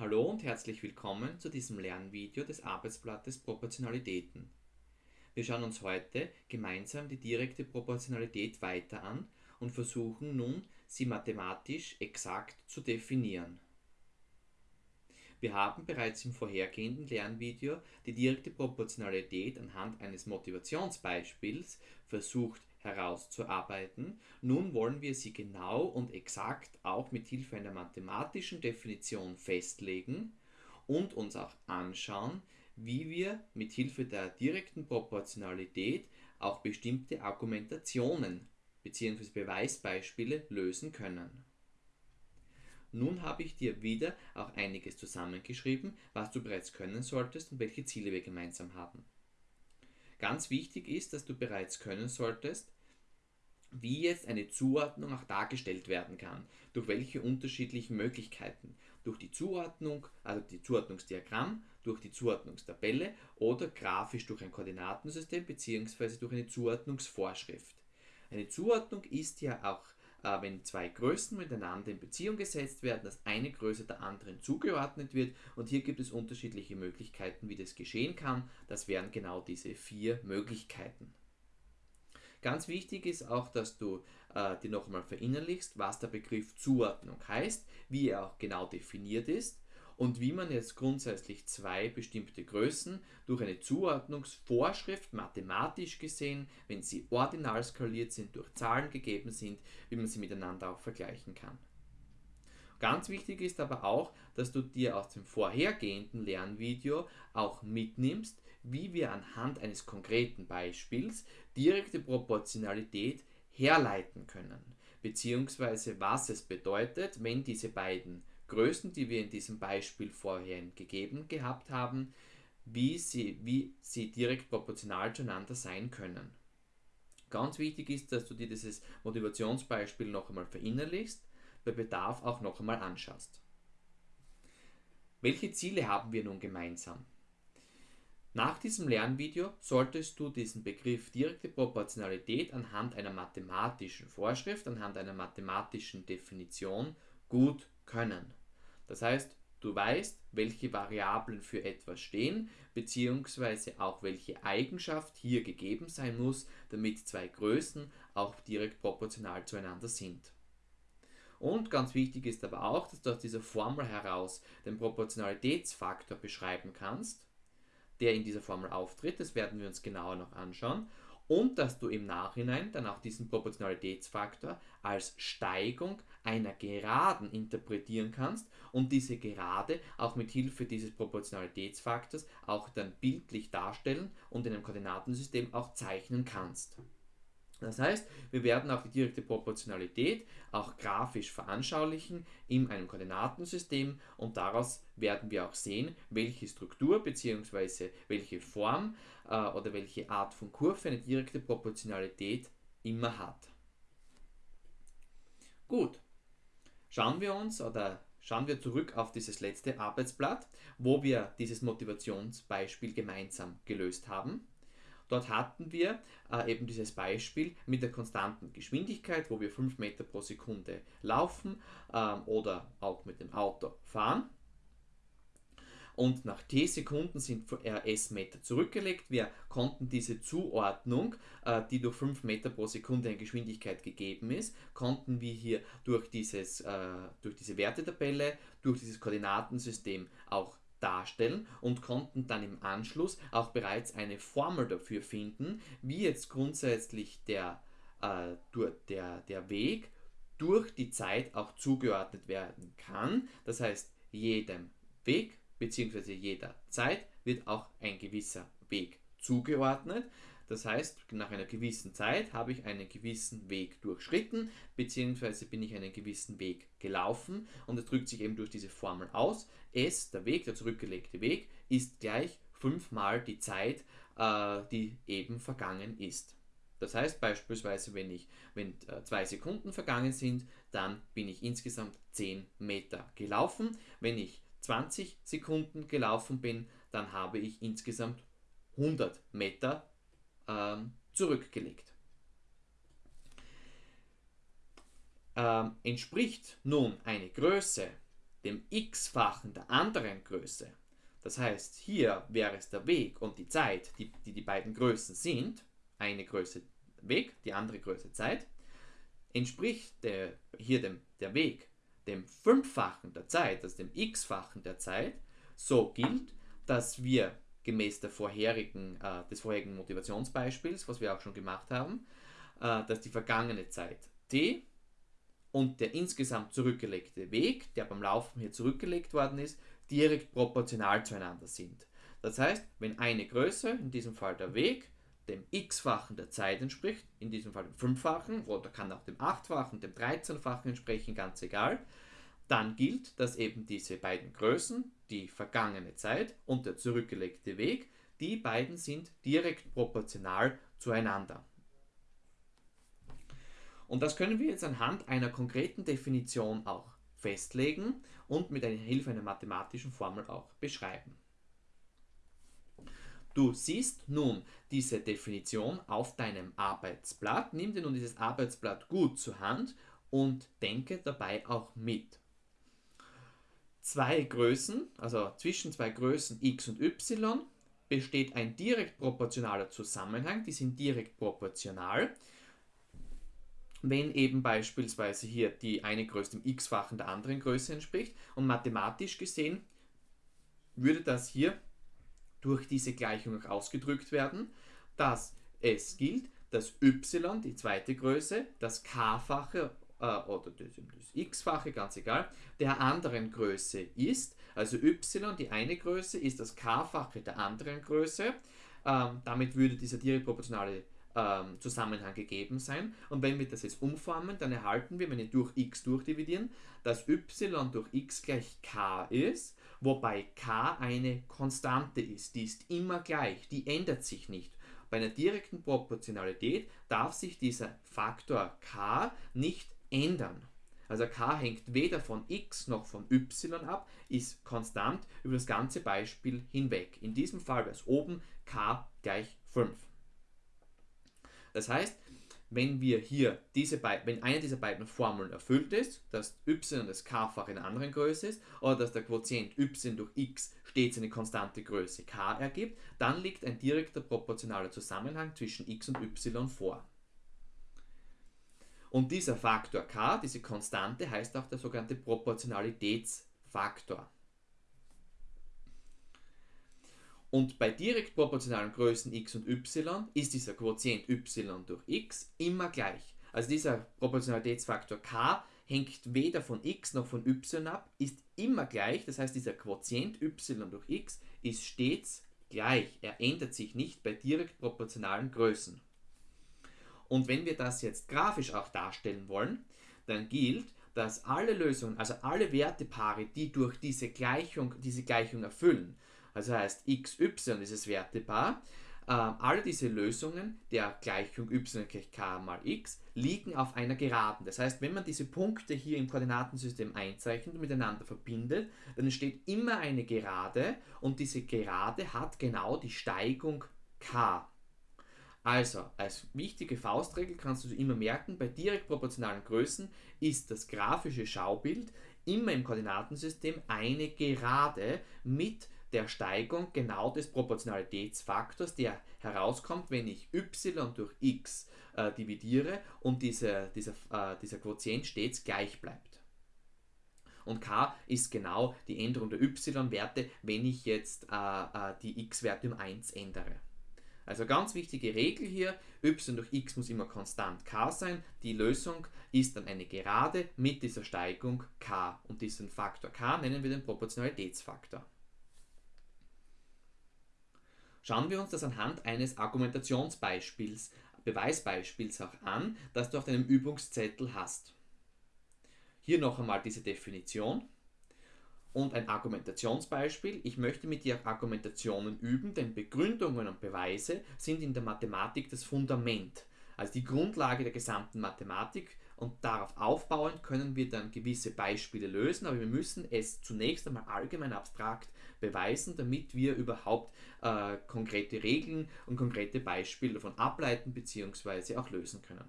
Hallo und herzlich willkommen zu diesem Lernvideo des Arbeitsblattes Proportionalitäten. Wir schauen uns heute gemeinsam die direkte Proportionalität weiter an und versuchen nun, sie mathematisch exakt zu definieren. Wir haben bereits im vorhergehenden Lernvideo die direkte Proportionalität anhand eines Motivationsbeispiels versucht herauszuarbeiten. Nun wollen wir sie genau und exakt auch mit Hilfe einer mathematischen Definition festlegen und uns auch anschauen, wie wir mit Hilfe der direkten Proportionalität auch bestimmte Argumentationen bzw. Beweisbeispiele lösen können. Nun habe ich dir wieder auch einiges zusammengeschrieben, was du bereits können solltest und welche Ziele wir gemeinsam haben. Ganz wichtig ist, dass du bereits können solltest, wie jetzt eine Zuordnung auch dargestellt werden kann, durch welche unterschiedlichen Möglichkeiten. Durch die Zuordnung, also die Zuordnungsdiagramm, durch die Zuordnungstabelle oder grafisch durch ein Koordinatensystem bzw. durch eine Zuordnungsvorschrift. Eine Zuordnung ist ja auch, äh, wenn zwei Größen miteinander in Beziehung gesetzt werden, dass eine Größe der anderen zugeordnet wird und hier gibt es unterschiedliche Möglichkeiten, wie das geschehen kann. Das wären genau diese vier Möglichkeiten. Ganz wichtig ist auch, dass du äh, dir nochmal verinnerlichst, was der Begriff Zuordnung heißt, wie er auch genau definiert ist und wie man jetzt grundsätzlich zwei bestimmte Größen durch eine Zuordnungsvorschrift mathematisch gesehen, wenn sie ordinal skaliert sind, durch Zahlen gegeben sind, wie man sie miteinander auch vergleichen kann. Ganz wichtig ist aber auch, dass du dir aus dem vorhergehenden Lernvideo auch mitnimmst, wie wir anhand eines konkreten Beispiels direkte Proportionalität herleiten können, beziehungsweise was es bedeutet, wenn diese beiden Größen, die wir in diesem Beispiel vorhin gegeben gehabt haben, wie sie, wie sie direkt proportional zueinander sein können. Ganz wichtig ist, dass du dir dieses Motivationsbeispiel noch einmal verinnerlichst, bei Bedarf auch noch einmal anschaust. Welche Ziele haben wir nun gemeinsam? Nach diesem Lernvideo solltest du diesen Begriff direkte Proportionalität anhand einer mathematischen Vorschrift, anhand einer mathematischen Definition gut können. Das heißt, du weißt, welche Variablen für etwas stehen, beziehungsweise auch welche Eigenschaft hier gegeben sein muss, damit zwei Größen auch direkt proportional zueinander sind. Und ganz wichtig ist aber auch, dass du aus dieser Formel heraus den Proportionalitätsfaktor beschreiben kannst der in dieser Formel auftritt. Das werden wir uns genauer noch anschauen. Und dass du im Nachhinein dann auch diesen Proportionalitätsfaktor als Steigung einer Geraden interpretieren kannst und diese Gerade auch mit Hilfe dieses Proportionalitätsfaktors auch dann bildlich darstellen und in einem Koordinatensystem auch zeichnen kannst. Das heißt, wir werden auch die direkte Proportionalität auch grafisch veranschaulichen in einem Koordinatensystem und daraus werden wir auch sehen, welche Struktur bzw. welche Form äh, oder welche Art von Kurve eine direkte Proportionalität immer hat. Gut, schauen wir uns oder schauen wir zurück auf dieses letzte Arbeitsblatt, wo wir dieses Motivationsbeispiel gemeinsam gelöst haben. Dort hatten wir äh, eben dieses Beispiel mit der konstanten Geschwindigkeit, wo wir 5 Meter pro Sekunde laufen ähm, oder auch mit dem Auto fahren. Und nach t Sekunden sind s Meter zurückgelegt. Wir konnten diese Zuordnung, äh, die durch 5 Meter pro Sekunde in Geschwindigkeit gegeben ist, konnten wir hier durch, dieses, äh, durch diese Wertetabelle, durch dieses Koordinatensystem auch darstellen und konnten dann im Anschluss auch bereits eine Formel dafür finden, wie jetzt grundsätzlich der, äh, der, der Weg durch die Zeit auch zugeordnet werden kann. Das heißt, jedem Weg bzw. jeder Zeit wird auch ein gewisser Weg zugeordnet. Das heißt, nach einer gewissen Zeit habe ich einen gewissen Weg durchschritten, beziehungsweise bin ich einen gewissen Weg gelaufen und es drückt sich eben durch diese Formel aus. S, der Weg, der zurückgelegte Weg, ist gleich fünfmal die Zeit, äh, die eben vergangen ist. Das heißt beispielsweise, wenn, ich, wenn äh, zwei Sekunden vergangen sind, dann bin ich insgesamt 10 Meter gelaufen. Wenn ich 20 Sekunden gelaufen bin, dann habe ich insgesamt 100 Meter ähm, zurückgelegt. Ähm, entspricht nun eine Größe dem x-fachen der anderen Größe, das heißt, hier wäre es der Weg und die Zeit, die die, die beiden Größen sind, eine Größe Weg, die andere Größe Zeit, entspricht der, hier dem, der Weg dem Fünffachen der Zeit, also dem x-fachen der Zeit, so gilt, dass wir gemäß der vorherigen, äh, des vorherigen Motivationsbeispiels, was wir auch schon gemacht haben, äh, dass die vergangene Zeit t und der insgesamt zurückgelegte Weg, der beim Laufen hier zurückgelegt worden ist, direkt proportional zueinander sind. Das heißt, wenn eine Größe, in diesem Fall der Weg, dem x-fachen der Zeit entspricht, in diesem Fall dem fünffachen oder kann auch dem achtfachen, dem dreizehnfachen entsprechen, ganz egal, dann gilt, dass eben diese beiden Größen, die vergangene Zeit und der zurückgelegte Weg, die beiden sind direkt proportional zueinander. Und das können wir jetzt anhand einer konkreten Definition auch festlegen und mit Hilfe einer mathematischen Formel auch beschreiben. Du siehst nun diese Definition auf deinem Arbeitsblatt. Nimm dir nun dieses Arbeitsblatt gut zur Hand und denke dabei auch mit. Zwei Größen, also zwischen zwei Größen x und y, besteht ein direkt proportionaler Zusammenhang. Die sind direkt proportional wenn eben beispielsweise hier die eine Größe dem x-fachen der anderen Größe entspricht. Und mathematisch gesehen würde das hier durch diese Gleichung auch ausgedrückt werden, dass es gilt, dass y, die zweite Größe, das k-fache oder das, das x-fache, ganz egal, der anderen Größe ist. Also y, die eine Größe, ist das k-fache der anderen Größe. Ähm, damit würde dieser direkt proportionale ähm, Zusammenhang gegeben sein. Und wenn wir das jetzt umformen, dann erhalten wir, wenn wir durch x durchdividieren, dass y durch x gleich k ist, wobei k eine Konstante ist. Die ist immer gleich, die ändert sich nicht. Bei einer direkten Proportionalität darf sich dieser Faktor k nicht ändern. Also k hängt weder von x noch von y ab, ist konstant über das ganze Beispiel hinweg. In diesem Fall wäre es oben k gleich 5. Das heißt, wenn wir hier diese wenn eine dieser beiden Formeln erfüllt ist, dass y das k-fach in einer anderen Größe ist oder dass der Quotient y durch x stets eine konstante Größe k ergibt, dann liegt ein direkter proportionaler Zusammenhang zwischen x und y vor. Und dieser Faktor k, diese Konstante, heißt auch der sogenannte Proportionalitätsfaktor. Und bei direkt proportionalen Größen x und y ist dieser Quotient y durch x immer gleich. Also dieser Proportionalitätsfaktor k hängt weder von x noch von y ab, ist immer gleich. Das heißt, dieser Quotient y durch x ist stets gleich. Er ändert sich nicht bei direkt proportionalen Größen. Und wenn wir das jetzt grafisch auch darstellen wollen, dann gilt, dass alle Lösungen, also alle Wertepaare, die durch diese Gleichung, diese Gleichung erfüllen, also heißt x, y, dieses Wertepaar. Ähm, alle diese Lösungen der Gleichung y gleich k mal x liegen auf einer Geraden. Das heißt, wenn man diese Punkte hier im Koordinatensystem einzeichnet und miteinander verbindet, dann entsteht immer eine Gerade und diese Gerade hat genau die Steigung k. Also, als wichtige Faustregel kannst du immer merken, bei direkt proportionalen Größen ist das grafische Schaubild immer im Koordinatensystem eine Gerade mit der Steigung genau des Proportionalitätsfaktors, der herauskommt, wenn ich y durch x äh, dividiere und diese, dieser, äh, dieser Quotient stets gleich bleibt. Und k ist genau die Änderung der y-Werte, wenn ich jetzt äh, äh die x-Werte um 1 ändere. Also ganz wichtige Regel hier, y durch x muss immer konstant k sein. Die Lösung ist dann eine Gerade mit dieser Steigung k. Und diesen Faktor k nennen wir den Proportionalitätsfaktor. Schauen wir uns das anhand eines Argumentationsbeispiels, Beweisbeispiels auch an, das du auf deinem Übungszettel hast. Hier noch einmal diese Definition und ein Argumentationsbeispiel. Ich möchte mit dir Argumentationen üben, denn Begründungen und Beweise sind in der Mathematik das Fundament, also die Grundlage der gesamten Mathematik und darauf aufbauend können wir dann gewisse Beispiele lösen, aber wir müssen es zunächst einmal allgemein abstrakt beweisen, damit wir überhaupt äh, konkrete Regeln und konkrete Beispiele davon ableiten bzw. auch lösen können.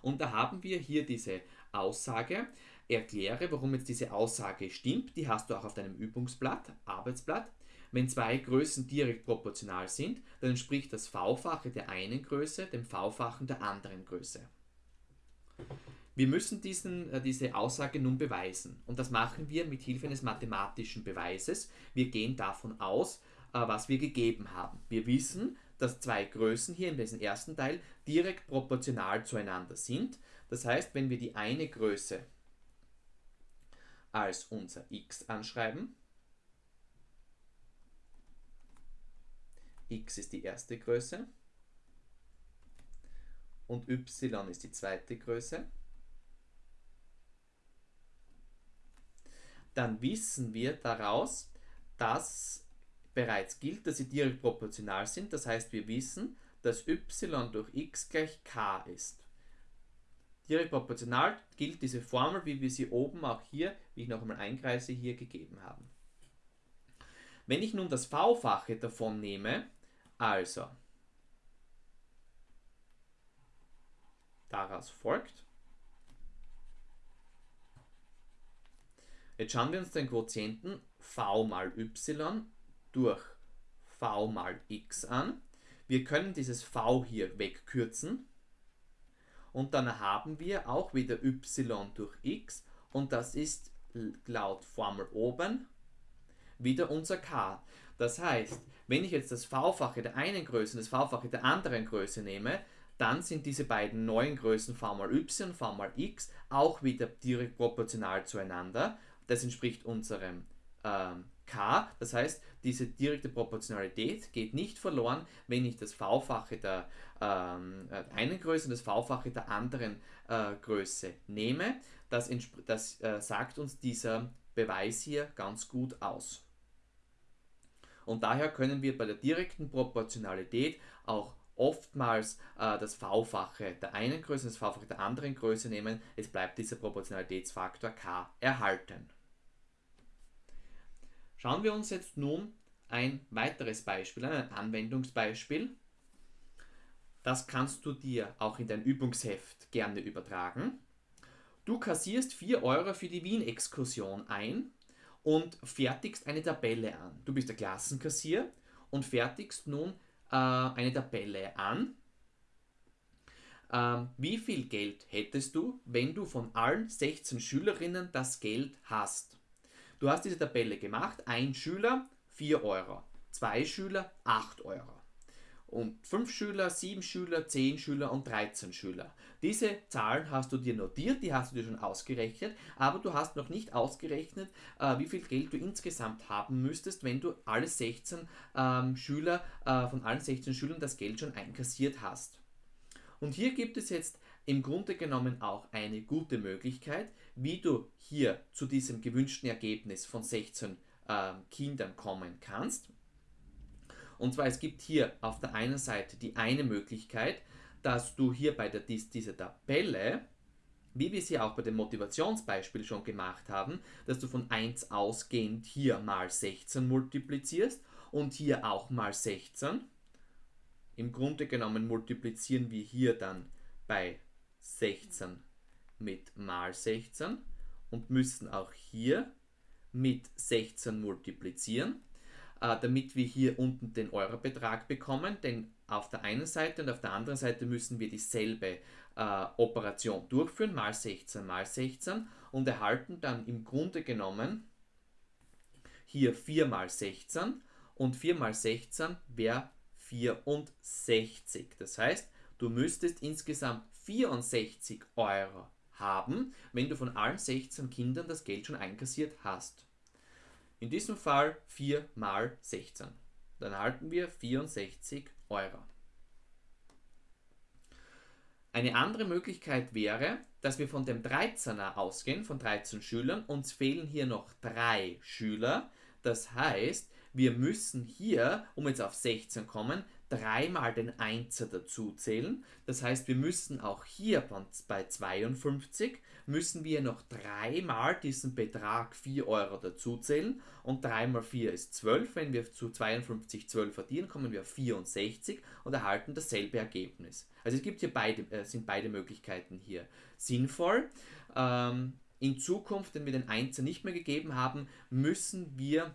Und da haben wir hier diese Aussage, erkläre, warum jetzt diese Aussage stimmt. Die hast du auch auf deinem Übungsblatt, Arbeitsblatt. Wenn zwei Größen direkt proportional sind, dann entspricht das V-fache der einen Größe dem V-fachen der anderen Größe. Wir müssen diesen, äh, diese Aussage nun beweisen. Und das machen wir mit Hilfe eines mathematischen Beweises. Wir gehen davon aus, äh, was wir gegeben haben. Wir wissen, dass zwei Größen hier in diesem ersten Teil direkt proportional zueinander sind. Das heißt, wenn wir die eine Größe als unser x anschreiben, x ist die erste Größe und y ist die zweite Größe, dann wissen wir daraus, dass bereits gilt, dass sie direkt proportional sind. Das heißt, wir wissen, dass y durch x gleich k ist. Direkt proportional gilt diese Formel, wie wir sie oben auch hier, wie ich noch einmal einkreise, hier gegeben haben. Wenn ich nun das V-fache davon nehme, also daraus folgt, Jetzt schauen wir uns den Quotienten v mal y durch v mal x an. Wir können dieses v hier wegkürzen und dann haben wir auch wieder y durch x und das ist laut Formel oben wieder unser k. Das heißt, wenn ich jetzt das v-fache der einen Größe und das v-fache der anderen Größe nehme, dann sind diese beiden neuen Größen v mal y und v mal x auch wieder direkt proportional zueinander das entspricht unserem ähm, k. Das heißt, diese direkte Proportionalität geht nicht verloren, wenn ich das v-fache der ähm, äh, einen Größe und das v-fache der anderen äh, Größe nehme. Das, das äh, sagt uns dieser Beweis hier ganz gut aus. Und daher können wir bei der direkten Proportionalität auch oftmals äh, das V-fache der einen Größe und das V-fache der anderen Größe nehmen. Es bleibt dieser Proportionalitätsfaktor k erhalten. Schauen wir uns jetzt nun ein weiteres Beispiel ein Anwendungsbeispiel. Das kannst du dir auch in dein Übungsheft gerne übertragen. Du kassierst 4 Euro für die Wien-Exkursion ein und fertigst eine Tabelle an. Du bist der Klassenkassier und fertigst nun äh, eine Tabelle an. Ähm, wie viel Geld hättest du, wenn du von allen 16 Schülerinnen das Geld hast? Du hast diese Tabelle gemacht, ein Schüler 4 Euro, zwei Schüler 8 Euro und 5 Schüler, 7 Schüler, 10 Schüler und 13 Schüler. Diese Zahlen hast du dir notiert, die hast du dir schon ausgerechnet, aber du hast noch nicht ausgerechnet, äh, wie viel Geld du insgesamt haben müsstest, wenn du alle 16 ähm, Schüler, äh, von allen 16 Schülern das Geld schon einkassiert hast. Und hier gibt es jetzt im Grunde genommen auch eine gute Möglichkeit, wie du hier zu diesem gewünschten Ergebnis von 16 äh, Kindern kommen kannst. Und zwar es gibt hier auf der einen Seite die eine Möglichkeit, dass du hier bei der, dies, dieser Tabelle, wie wir sie auch bei dem Motivationsbeispiel schon gemacht haben, dass du von 1 ausgehend hier mal 16 multiplizierst und hier auch mal 16. Im Grunde genommen multiplizieren wir hier dann bei 16 mit mal 16 und müssen auch hier mit 16 multiplizieren, äh, damit wir hier unten den Eurobetrag bekommen, denn auf der einen Seite und auf der anderen Seite müssen wir dieselbe äh, Operation durchführen, mal 16 mal 16 und erhalten dann im Grunde genommen hier 4 mal 16 und 4 mal 16 wäre 64. Das heißt, du müsstest insgesamt 64 Euro haben, wenn du von allen 16 Kindern das Geld schon einkassiert hast. In diesem Fall 4 mal 16. Dann erhalten wir 64 Euro. Eine andere Möglichkeit wäre, dass wir von dem 13er ausgehen, von 13 Schülern. Uns fehlen hier noch drei Schüler. Das heißt, wir müssen hier, um jetzt auf 16 kommen, dreimal den Einser dazu zählen. Das heißt, wir müssen auch hier bei 52 müssen wir noch dreimal diesen Betrag 4 Euro dazu zählen und 3 mal 4 ist 12. Wenn wir zu 52 12 addieren, kommen wir auf 64 und erhalten dasselbe Ergebnis. Also es gibt hier beide, äh, sind beide Möglichkeiten hier sinnvoll. Ähm, in Zukunft, wenn wir den Einser nicht mehr gegeben haben, müssen wir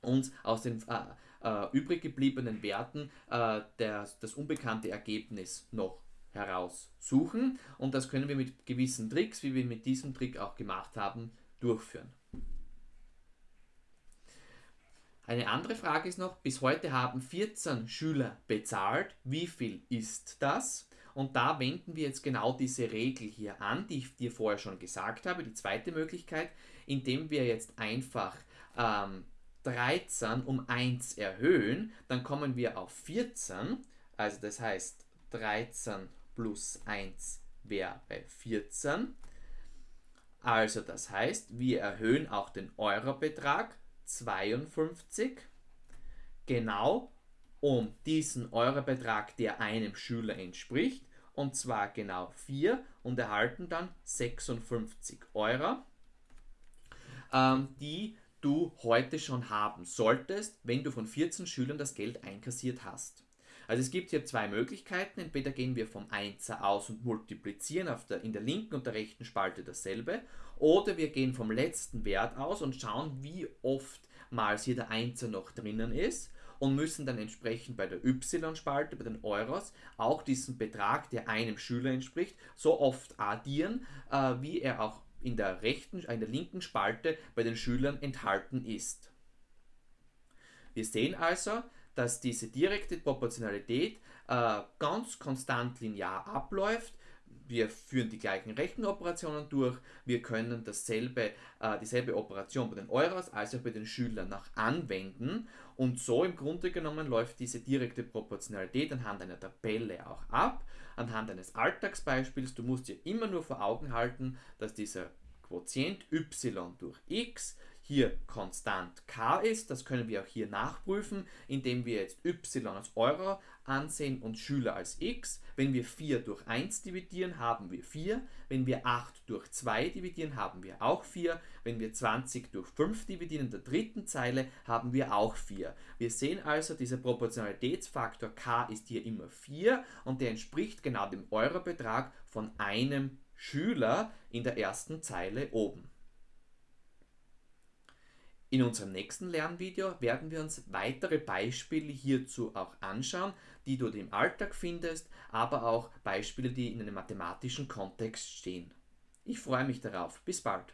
uns aus den äh, äh, übrig gebliebenen Werten äh, der, das unbekannte Ergebnis noch heraussuchen und das können wir mit gewissen Tricks, wie wir mit diesem Trick auch gemacht haben, durchführen. Eine andere Frage ist noch, bis heute haben 14 Schüler bezahlt. Wie viel ist das? Und da wenden wir jetzt genau diese Regel hier an, die ich dir vorher schon gesagt habe, die zweite Möglichkeit, indem wir jetzt einfach ähm, 13 um 1 erhöhen, dann kommen wir auf 14, also das heißt 13 plus 1 wäre 14. Also das heißt, wir erhöhen auch den Eurobetrag 52 genau um diesen Eurobetrag, der einem Schüler entspricht, und zwar genau 4 und erhalten dann 56 Euro, ähm, die du heute schon haben solltest, wenn du von 14 Schülern das Geld einkassiert hast. Also es gibt hier zwei Möglichkeiten. Entweder gehen wir vom 1er aus und multiplizieren der, in der linken und der rechten Spalte dasselbe. Oder wir gehen vom letzten Wert aus und schauen, wie oftmals hier der 1er noch drinnen ist und müssen dann entsprechend bei der Y-Spalte, bei den Euros, auch diesen Betrag, der einem Schüler entspricht, so oft addieren, äh, wie er auch in der rechten, in der linken Spalte bei den Schülern enthalten ist. Wir sehen also, dass diese direkte Proportionalität äh, ganz konstant linear abläuft. Wir führen die gleichen Rechenoperationen durch. Wir können dasselbe, äh, dieselbe Operation bei den Euros als auch bei den Schülern noch anwenden. Und so im Grunde genommen läuft diese direkte Proportionalität anhand einer Tabelle auch ab, anhand eines Alltagsbeispiels. Du musst dir immer nur vor Augen halten, dass dieser Quotient y durch x hier konstant k ist. Das können wir auch hier nachprüfen, indem wir jetzt y als Euro ansehen und Schüler als x. Wenn wir 4 durch 1 dividieren, haben wir 4. Wenn wir 8 durch 2 dividieren, haben wir auch 4. Wenn wir 20 durch 5 dividieren in der dritten Zeile, haben wir auch 4. Wir sehen also, dieser Proportionalitätsfaktor k ist hier immer 4 und der entspricht genau dem Eurobetrag von einem Schüler in der ersten Zeile oben. In unserem nächsten Lernvideo werden wir uns weitere Beispiele hierzu auch anschauen, die du im Alltag findest, aber auch Beispiele, die in einem mathematischen Kontext stehen. Ich freue mich darauf. Bis bald.